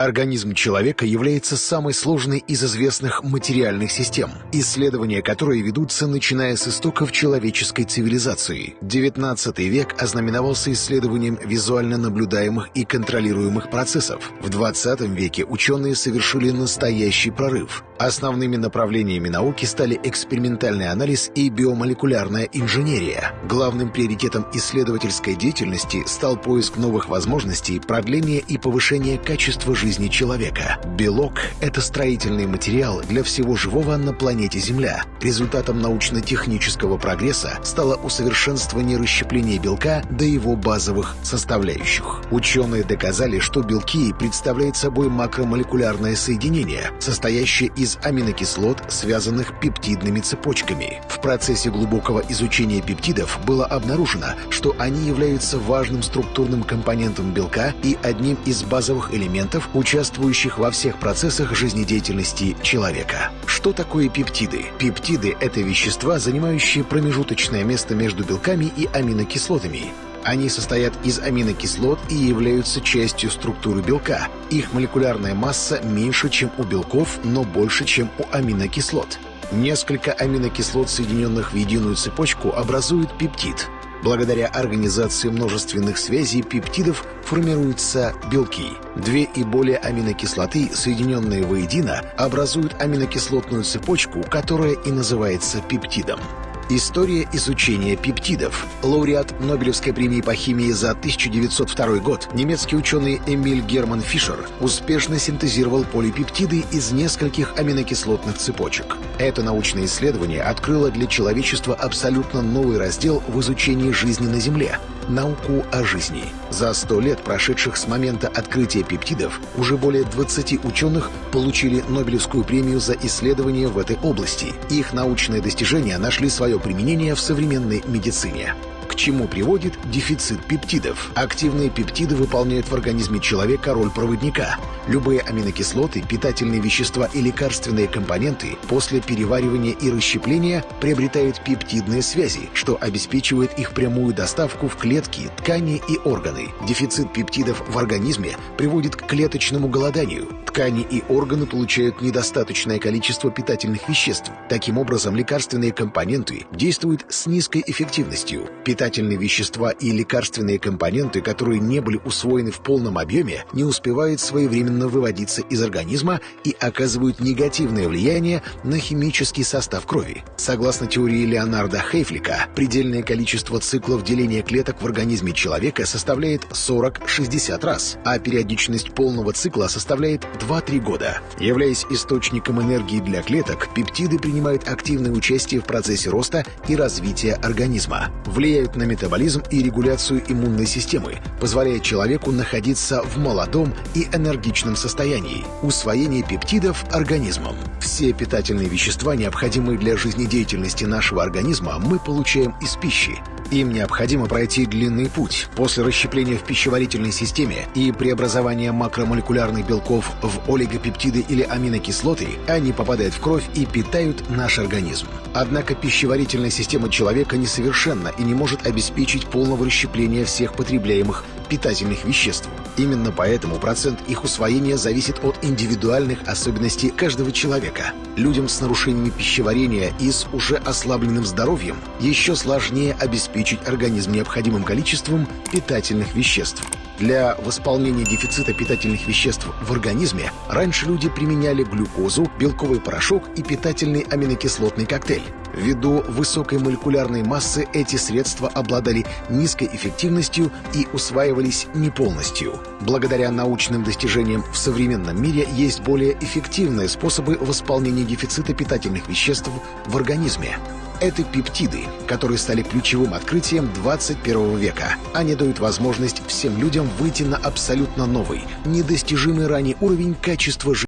Организм человека является самой сложной из известных материальных систем, исследования которой ведутся начиная с истоков человеческой цивилизации. XIX век ознаменовался исследованием визуально наблюдаемых и контролируемых процессов. В XX веке ученые совершили настоящий прорыв. Основными направлениями науки стали экспериментальный анализ и биомолекулярная инженерия. Главным приоритетом исследовательской деятельности стал поиск новых возможностей продления и повышения качества жизни человека. Белок — это строительный материал для всего живого на планете Земля. Результатом научно-технического прогресса стало усовершенствование расщепления белка до его базовых составляющих. Ученые доказали, что белки представляют собой макромолекулярное соединение, состоящее из аминокислот, связанных пептидными цепочками. В процессе глубокого изучения пептидов было обнаружено, что они являются важным структурным компонентом белка и одним из базовых элементов, участвующих во всех процессах жизнедеятельности человека. Что такое пептиды? Пептиды — это вещества, занимающие промежуточное место между белками и аминокислотами. Они состоят из аминокислот и являются частью структуры белка. Их молекулярная масса меньше, чем у белков, но больше, чем у аминокислот. Несколько аминокислот, соединенных в единую цепочку, образуют пептид — Благодаря организации множественных связей пептидов формируются белки. Две и более аминокислоты, соединенные воедино, образуют аминокислотную цепочку, которая и называется пептидом. История изучения пептидов. Лауреат Нобелевской премии по химии за 1902 год немецкий ученый Эмиль Герман Фишер успешно синтезировал полипептиды из нескольких аминокислотных цепочек. Это научное исследование открыло для человечества абсолютно новый раздел в изучении жизни на Земле — науку о жизни. За 100 лет, прошедших с момента открытия пептидов, уже более 20 ученых получили Нобелевскую премию за исследования в этой области. Их научные достижения нашли свое применение в современной медицине чему приводит дефицит пептидов. Активные пептиды выполняют в организме человека роль проводника. Любые аминокислоты, питательные вещества и лекарственные компоненты после переваривания и расщепления приобретают пептидные связи, что обеспечивает их прямую доставку в клетки, ткани и органы. Дефицит пептидов в организме приводит к клеточному голоданию. Ткани и органы получают недостаточное количество питательных веществ. Таким образом, лекарственные компоненты действуют с низкой эффективностью. Питательные вещества и лекарственные компоненты, которые не были усвоены в полном объеме, не успевают своевременно выводиться из организма и оказывают негативное влияние на химический состав крови. Согласно теории Леонарда Хейфлика, предельное количество циклов деления клеток в организме человека составляет 40-60 раз, а периодичность полного цикла составляет 2-3 года. Являясь источником энергии для клеток, пептиды принимают активное участие в процессе роста и развития организма, влияют на метаболизм и регуляцию иммунной системы, позволяя человеку находиться в молодом и энергичном состоянии. Усвоение пептидов организмом. Все питательные вещества, необходимые для жизнедеятельности нашего организма, мы получаем из пищи. Им необходимо пройти длинный путь. После расщепления в пищеварительной системе и преобразования макромолекулярных белков в олигопептиды или аминокислоты, они попадают в кровь и питают наш организм. Однако пищеварительная система человека несовершенна и не может обеспечить полного расщепления всех потребляемых питательных веществ. Именно поэтому процент их усвоения зависит от индивидуальных особенностей каждого человека. Людям с нарушениями пищеварения и с уже ослабленным здоровьем еще сложнее обеспечить организм необходимым количеством питательных веществ. Для восполнения дефицита питательных веществ в организме раньше люди применяли глюкозу, белковый порошок и питательный аминокислотный коктейль. Ввиду высокой молекулярной массы эти средства обладали низкой эффективностью и усваивались не полностью. Благодаря научным достижениям в современном мире есть более эффективные способы восполнения дефицита питательных веществ в организме. Это пептиды, которые стали ключевым открытием 21 века. Они дают возможность всем людям выйти на абсолютно новый, недостижимый ранее уровень качества жизни.